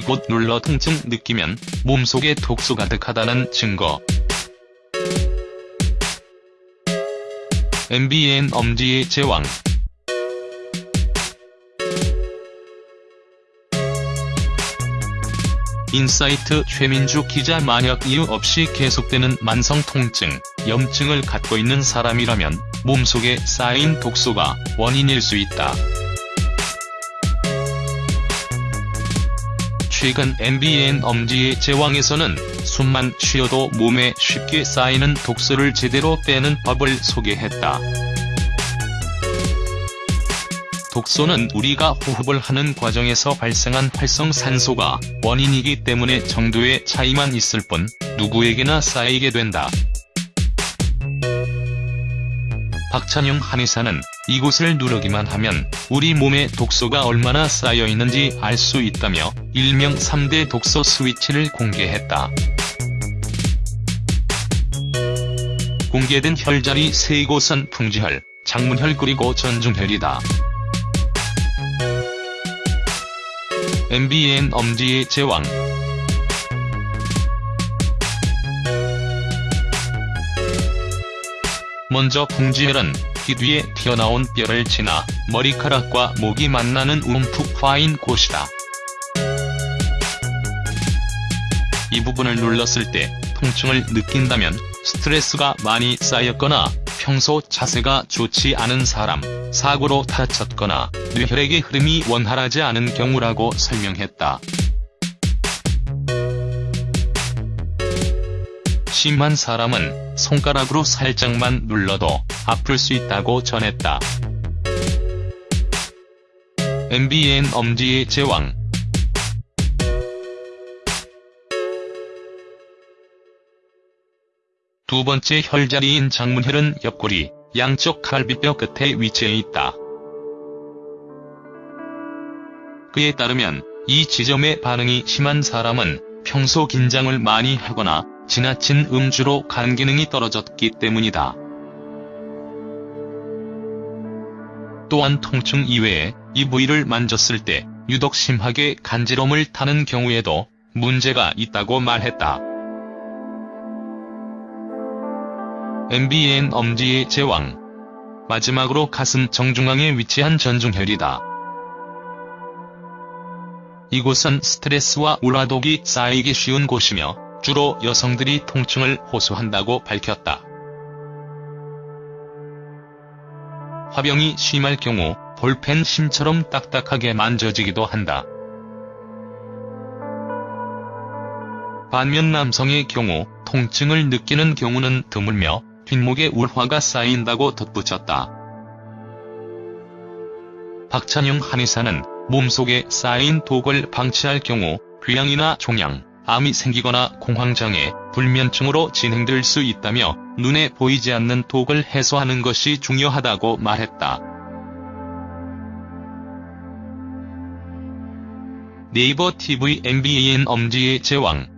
이곳 눌러 통증 느끼면 몸속에 독소 가득하다는 증거. MBN 엄지의 제왕 인사이트 최민주 기자 만약 이유 없이 계속되는 만성 통증, 염증을 갖고 있는 사람이라면 몸속에 쌓인 독소가 원인일 수 있다. 최근 MBN 엄지의 제왕에서는 숨만 쉬어도 몸에 쉽게 쌓이는 독소를 제대로 빼는 법을 소개했다. 독소는 우리가 호흡을 하는 과정에서 발생한 활성산소가 원인이기 때문에 정도의 차이만 있을 뿐 누구에게나 쌓이게 된다. 박찬용 한의사는 이곳을 누르기만 하면 우리 몸에 독소가 얼마나 쌓여있는지 알 수 있다며 일명 3대 독소 스위치를 공개했다. 공개된 혈자리 세 곳은 풍지혈, 장문혈 그리고 전중혈이다. MBN 엄지의 제왕 먼저 풍지혈은 귀 뒤에 튀어나온 뼈를 지나 머리카락과 목이 만나는 움푹 파인 곳이다. 이 부분을 눌렀을 때 통증을 느낀다면 스트레스가 많이 쌓였거나 평소 자세가 좋지 않은 사람, 사고로 다쳤거나 뇌혈액의 흐름이 원활하지 않은 경우라고 설명했다. 심한 사람은 손가락으로 살짝만 눌러도 아플 수 있다고 전했다. MBN 엄지의 제왕 두 번째 혈자리인 장문혈은 옆구리, 양쪽 갈비뼈 끝에 위치해 있다. 그에 따르면 이 지점에 반응이 심한 사람은 평소 긴장을 많이 하거나 지나친 음주로 간 기능이 떨어졌기 때문이다. 또한 통증 이외에 이 부위를 만졌을 때 유독 심하게 간지럼을 타는 경우에도 문제가 있다고 말했다. MBN 엄지의 제왕 마지막으로 가슴 정중앙에 위치한 전중혈이다. 이곳은 스트레스와 우라독이 쌓이기 쉬운 곳이며 주로 여성들이 통증을 호소한다고 밝혔다. 화병이 심할 경우 볼펜 심처럼 딱딱하게 만져지기도 한다. 반면 남성의 경우 통증을 느끼는 경우는 드물며 뒷목에 울화가 쌓인다고 덧붙였다. 박찬용 한의사는 몸속에 쌓인 독을 방치할 경우 귀양이나 종양, 암이 생기거나 공황장애, 불면증으로 진행될 수 있다며 눈에 보이지 않는 독을 해소하는 것이 중요하다고 말했다. 네이버 TV MBN 엄지의 제왕